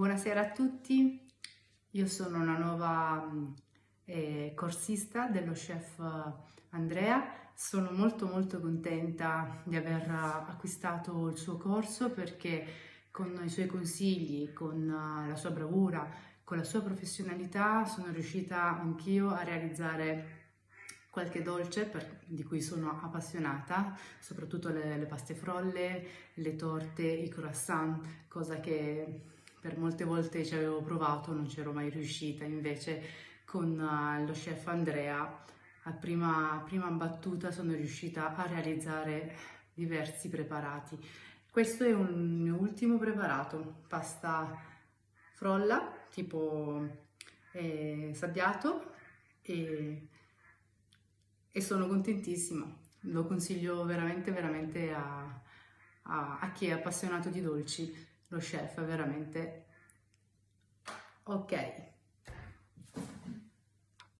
Buonasera a tutti, io sono una nuova eh, corsista dello chef Andrea, sono molto molto contenta di aver acquistato il suo corso perché con i suoi consigli, con la sua bravura, con la sua professionalità sono riuscita anch'io a realizzare qualche dolce per, di cui sono appassionata, soprattutto le, le paste frolle, le torte, i croissant, cosa che per molte volte ci avevo provato, non c'ero mai riuscita, invece con uh, lo chef Andrea a prima, prima battuta sono riuscita a realizzare diversi preparati. Questo è un mio ultimo preparato, pasta frolla tipo eh, sabbiato e, e, sono contentissima, lo consiglio veramente veramente a, a, a chi è appassionato di dolci lo chef veramente. Ok